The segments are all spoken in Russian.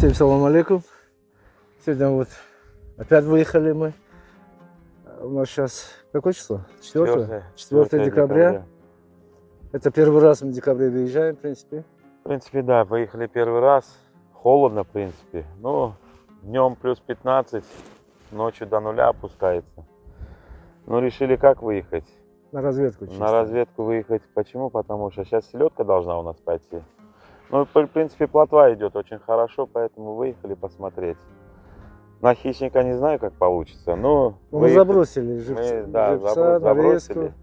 Всем салам алейкум. Сегодня вот опять выехали мы. У нас сейчас какое число? 4, 4, 4 декабря. Это первый раз мы в декабре выезжаем, в принципе. В принципе, да, поехали первый раз. Холодно, в принципе. Но днем плюс 15, ночью до нуля опускается. Но решили как выехать? На разведку. Чисто. На разведку выехать. Почему? Потому что сейчас селедка должна у нас пойти. Ну, в принципе, плотва идет очень хорошо, поэтому выехали посмотреть. На хищника не знаю, как получится, но... Ну, мы забросили живца, мы, да, живца забро забросили. нарезку,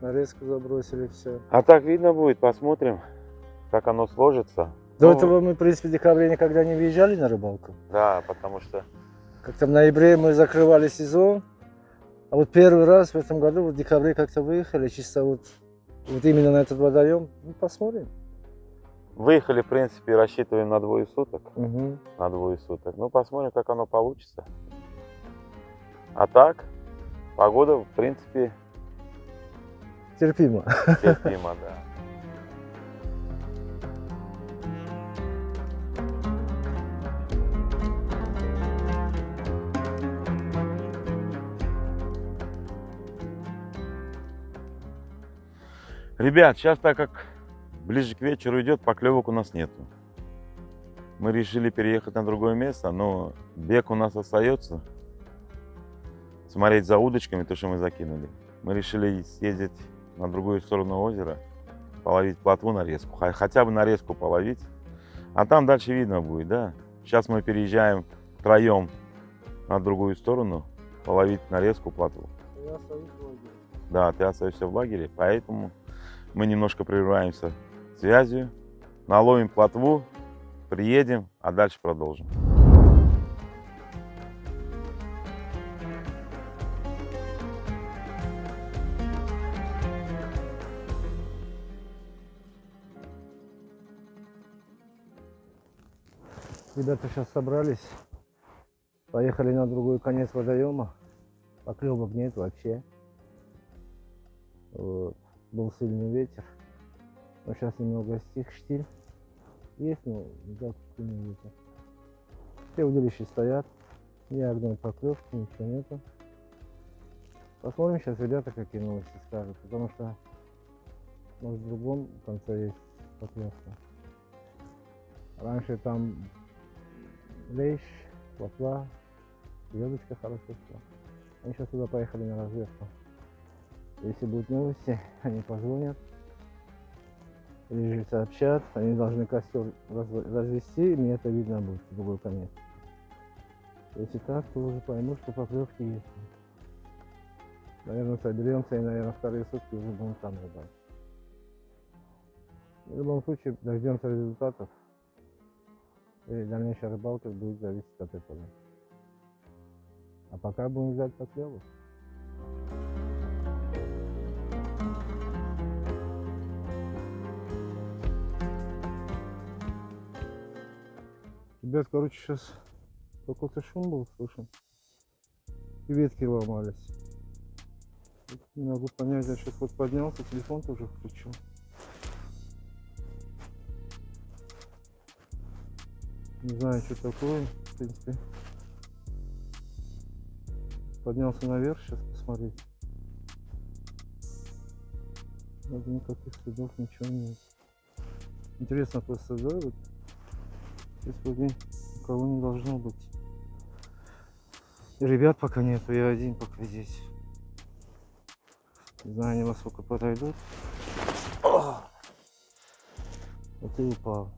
нарезку забросили, все. А так видно будет, посмотрим, как оно сложится. До ну, этого мы, в принципе, в декабре никогда не выезжали на рыбалку. Да, потому что... Как-то в ноябре мы закрывали сезон, а вот первый раз в этом году, вот в декабре как-то выехали, чисто вот, вот именно на этот водоем. Ну, посмотрим. Выехали, в принципе, рассчитываем на двое суток. Угу. На двое суток. Ну, посмотрим, как оно получится. А так, погода, в принципе... Терпимо. Терпимо, да. Ребят, сейчас так как ближе к вечеру идет, поклевок у нас нету. Мы решили переехать на другое место, но бег у нас остается. Смотреть за удочками, то, что мы закинули. Мы решили съездить на другую сторону озера, половить плотву нарезку, хотя бы нарезку половить. А там дальше видно будет, да. Сейчас мы переезжаем втроем на другую сторону, половить нарезку плотву. Я остаюсь в лагере. Да, ты остаешься в лагере, поэтому мы немножко прерываемся связью, наловим плотву, приедем, а дальше продолжим. Ребята сейчас собрались, поехали на другой конец водоема, поклевок нет вообще. Вот. Был сильный ветер. Но сейчас немного стих штиль. Есть, но взял сильный ветер. Все удилища стоят. Ни одной поклевки, ничего нету. Посмотрим сейчас ребята какие новости скажут. Потому что может в другом конце есть поклевка. Раньше там лещ, плотва, звездочка хорошо шла. Они сейчас туда поехали на разведку. Если будут новости, они позвонят же сообщат. Они должны костер развести, и мне это видно будет в другой конец. Если так, то уже пойму, что поклевки есть. Наверное, соберемся и, наверное, вторые сутки уже будем там рыбать. В любом случае, дождемся результатов. И дальнейшая рыбалка будет зависеть от этого. А пока будем ждать поклевок. Ребят, короче, сейчас какой-то шум был слышен. И ветки ломались. Не могу понять, я сейчас вот поднялся, телефон тоже включил. Не знаю, что такое, в принципе. Поднялся наверх, сейчас посмотреть. Вроде никаких следов, ничего нет. Интересно просто, да, вот Здесь никого не должно быть. Ребят пока нету, я один пока здесь. Не знаю, они насколько подойдут. Вот и упал.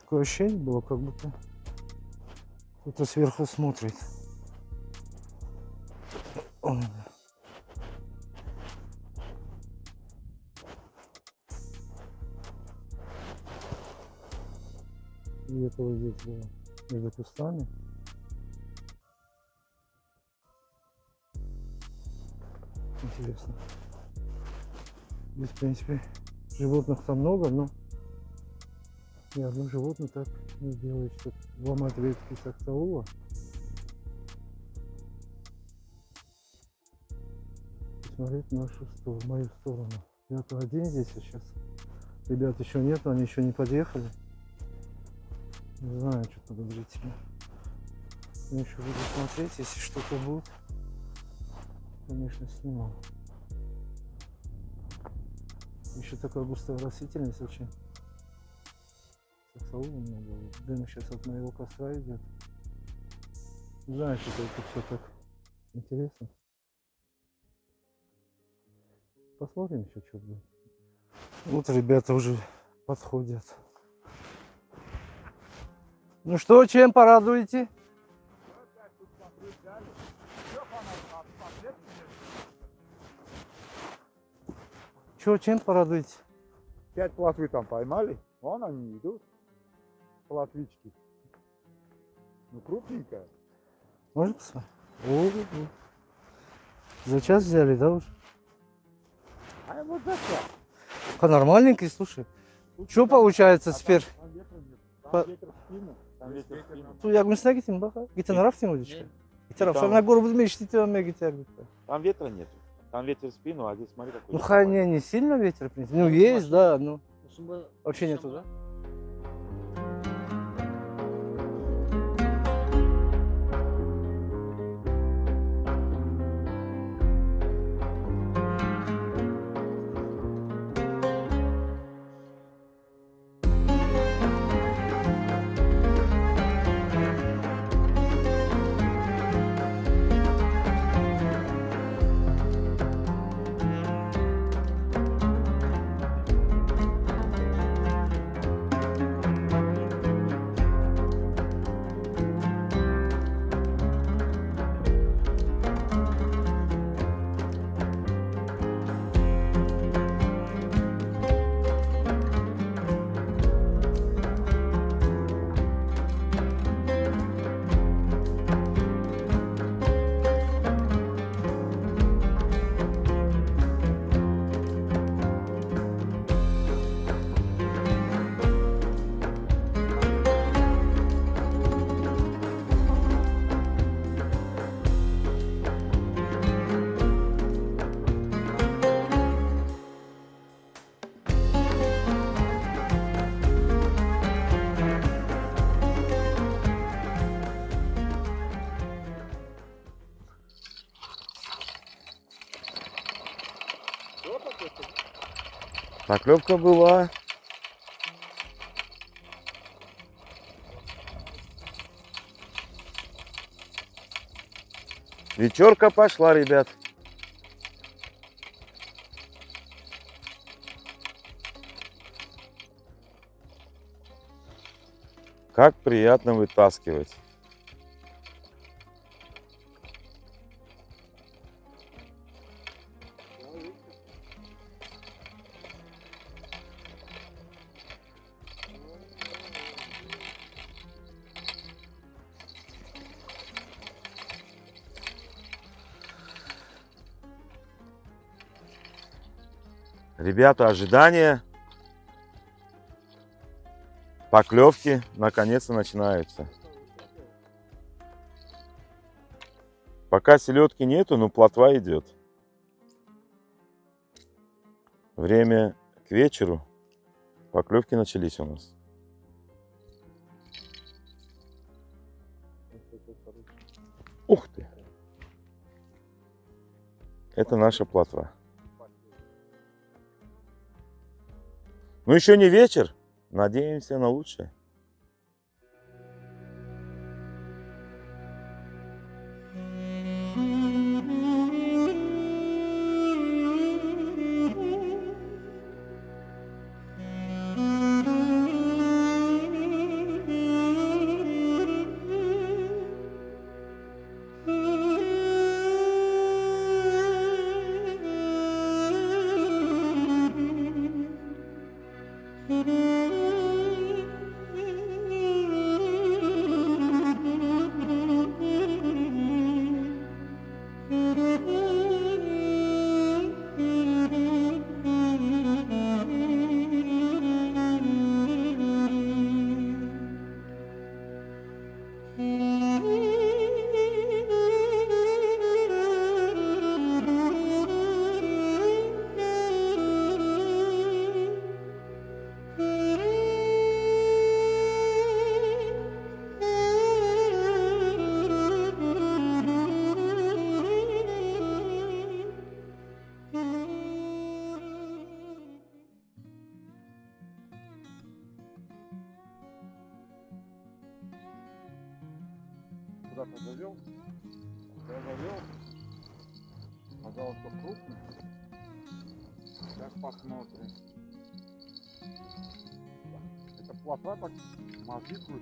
Такое ощущение было, как будто кто-то сверху смотрит. Ой. Где-то вот здесь было, между кустами. Интересно. Здесь, в принципе, животных там много, но ни одно ну, животное так не делает, что ломать ветки сахталула. Смотреть в нашу сторону, в мою сторону. Я только один здесь, сейчас ребят еще нет, они еще не подъехали. Не знаю, что подозрительно. Я еще буду смотреть, если что-то будет. Конечно, снимал. Еще такая густая растительность очень. Саксаул много. Дым сейчас от моего костра идет. Не что это все так интересно. Посмотрим еще, что будет. Вот ребята уже подходят. Ну что, чем порадуете? Что, чем порадуете? Пять плотвы там поймали. Вон они идут. Плотвички. Ну, крупненькая. Можно посмотреть? О, За час взяли, да, уже? А вот зачем? А нормальненький, слушай. Что получается теперь? Там ветра нет. Там По- ветер в спину. Там ветер в спину. Су ягмысына кетейін бақа гитанарақ дейін ғой дечка гитарақ Там- ветра нет. Там ветер в спину, а здесь смотри какой. ну хай не не сильно ветер в принципе ну есть да ну вообще нету да Поклевка была. Вечерка пошла, ребят. Как приятно вытаскивать. Ребята, ожидания поклевки наконец-то начинаются. Пока селедки нету, но плотва идет. Время к вечеру. Поклевки начались у нас. Ух ты! Это наша плотва. Ну еще не вечер. Надеемся на лучшее.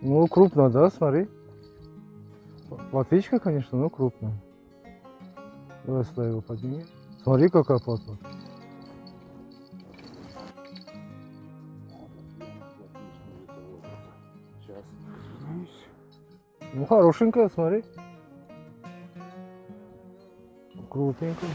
Ну, крупно, да, смотри. Плотвичка, конечно, но крупная. Давай слой его подними. Смотри, какая. Сейчас. Ну, хорошенькая, смотри. Крупненькая.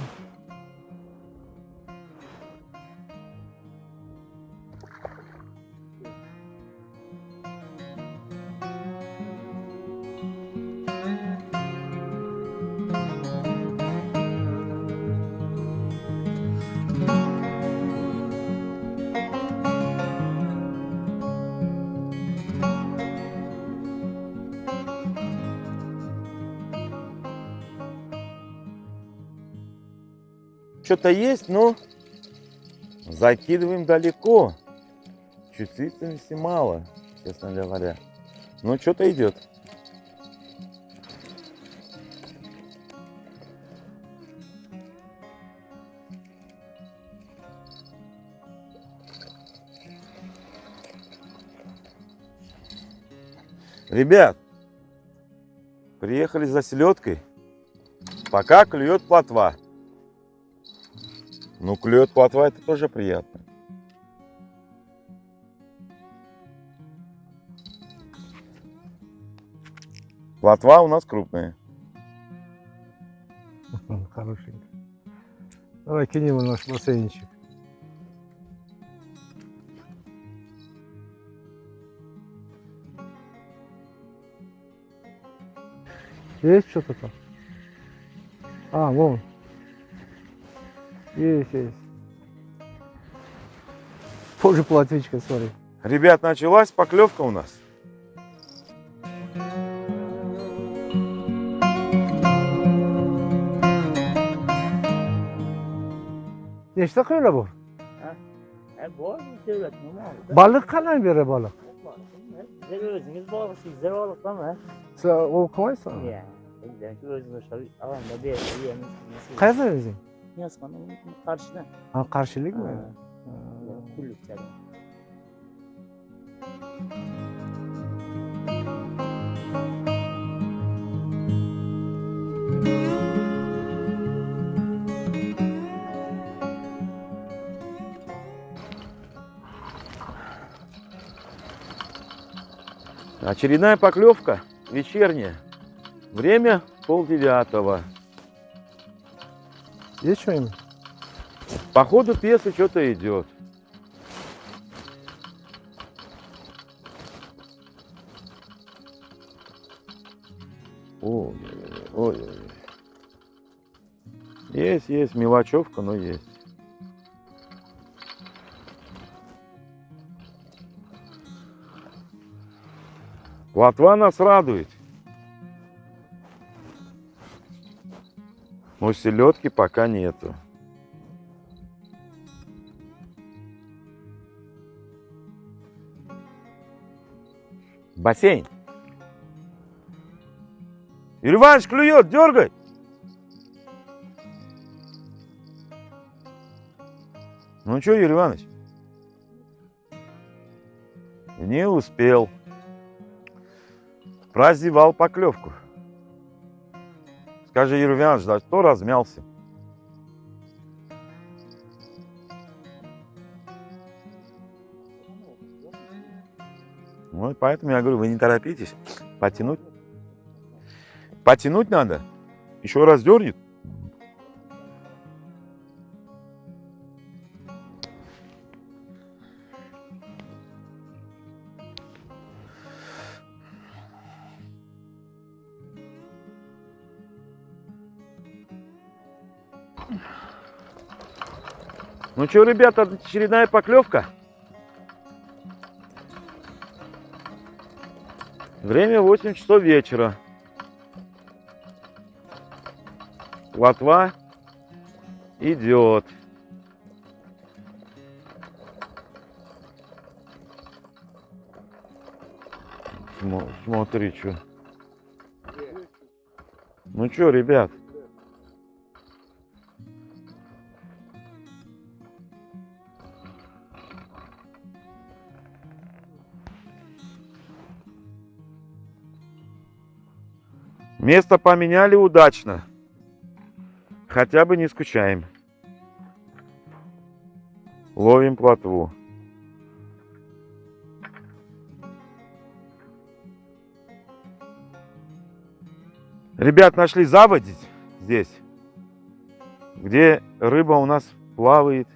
Что-то есть, но закидываем далеко. Чувствительности мало, честно говоря. Но что-то идет. Ребят, приехали за селедкой. Пока клюет плотва. Ну, клюет плотва, это тоже приятно. Плотва у нас крупная. Хорошенькая. Давай кинем наш бассейнчик. Есть что-то там? А, вон. Есть, есть. Позже платвичка, смотри. Ребят, началась поклевка у нас. Nechta qo'ylar bor? E, bor devlet normal. Balık qanday beradi balık? Siz o'zingiz boqishingizda baliqdami? Sen o qilmaysan? Ya. Bizdan o'zimiz o'sha alanda berib yeymiz. Qayerdan o'zing? Yasmani qarshidan. Ha, qarshilikmi? Qullikchada. Очередная поклевка вечерняя. Время полдевятого. Есть что-нибудь? По ходу пьесы что-то идет. Ой, ой, ой. Есть, есть, мелочевка, но есть. Плотва нас радует. Но селедки пока нету. Бассейн. Юрий Иванович клюет, дергай. Ну что, Юрий Иванович? Не успел. Прозевал поклевку. Скажи, Юрий Иванович, да что размялся? Вот поэтому я говорю, вы не торопитесь. Потянуть. Потянуть надо. Еще раз дернет. Ну что, ребята, очередная поклевка. Время 8 часов вечера. Лотва идет. Смо- Смотри, что. Ну что, ребят? Место поменяли удачно. Хотя бы не скучаем. Ловим плотву. Ребят нашли заводить здесь, где рыба у нас плавает.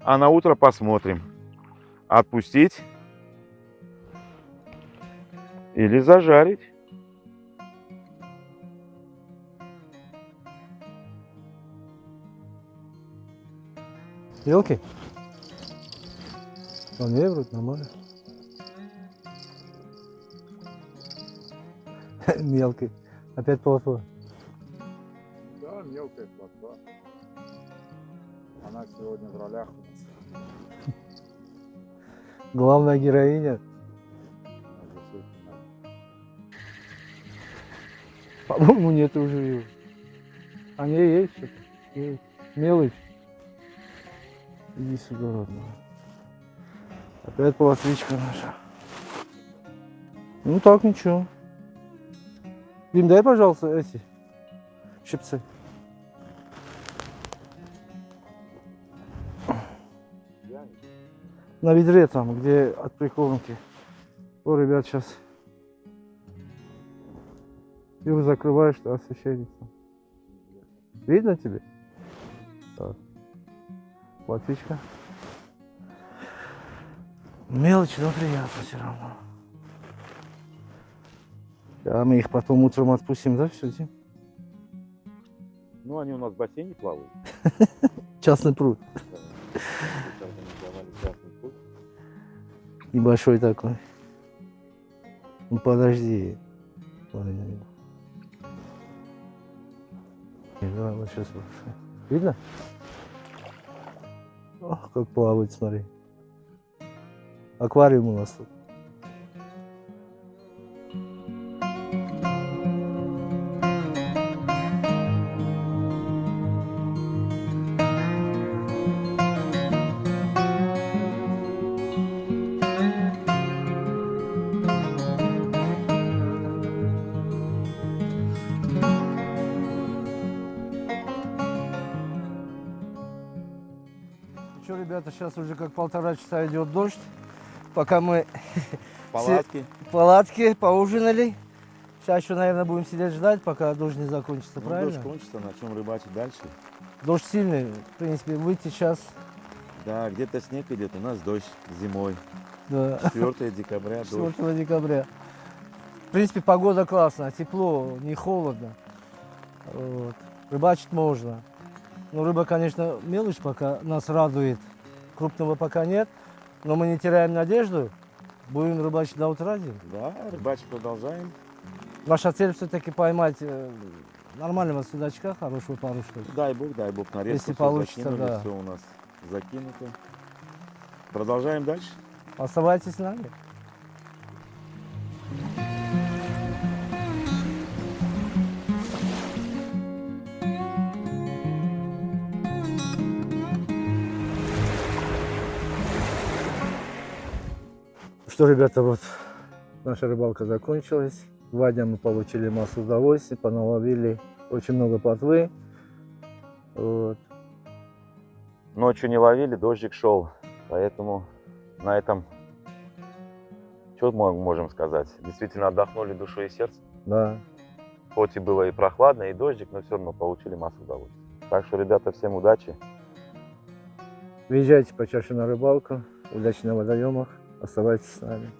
А на утро посмотрим, отпустить или зажарить. Мелкий? Он не вроде нормально. Мелкий. Опять плотва. Да, мелкая плотва. Она сегодня в ролях у нас. Главная героиня. По-моему, нет уже его. А не есть что-то. Мелочь. Иди сюда, родная. Опять плотвичка наша. Ну так, ничего. Дим, дай, пожалуйста, эти щипцы. На ведре там, где от прикормки. О, ребят, сейчас. Его закрываешь, что освещается. Видно тебе? Так. Платвичка. Мелочь, но приятно все равно. А мы их потом утром отпустим, да, все, Дим? Ну, они у нас в бассейне плавают. Частный пруд. Небольшой такой. Ну подожди. Ой, Давай вот сейчас. Видно? Ох, как плавает, смотри. Аквариум у нас тут. Что, ребята, сейчас уже как полтора часа идет дождь. Пока мы Палатки. в палатке поужинали. Сейчас еще, наверное, будем сидеть ждать, пока дождь не закончится, Ну, правильно? дождь кончится, начнем рыбачить дальше. Дождь сильный, в принципе, выйти сейчас, Да, где-то снег идет, у нас дождь зимой. да, 4 декабря дождь. 4 декабря. В принципе, погода классная, тепло, не холодно. Вот. Рыбачить можно. Но рыба, конечно, мелочь пока нас радует. Крупного пока нет, но мы не теряем надежду. Будем рыбачить до утра. Да, рыбачить продолжаем. Наша цель все-таки поймать э, нормального судачка, хорошую пару штук. Дай бог, дай бог, нарезку Если получится, закинули, да. все у нас закинуто. Продолжаем дальше. Оставайтесь с нами. Что, ребята, вот наша рыбалка закончилась. Два дня мы получили массу удовольствий, поналовили очень много плотвы. Вот. Ночью не ловили, дождик шел. Поэтому на этом, что мы можем сказать? Действительно отдохнули душой и сердцем. Да. Хоть и было и прохладно, и дождик, но все равно получили массу удовольствия. Так что, ребята, всем удачи. Въезжайте почаще на рыбалку. Удачи на водоемах. Оставайтесь с нами.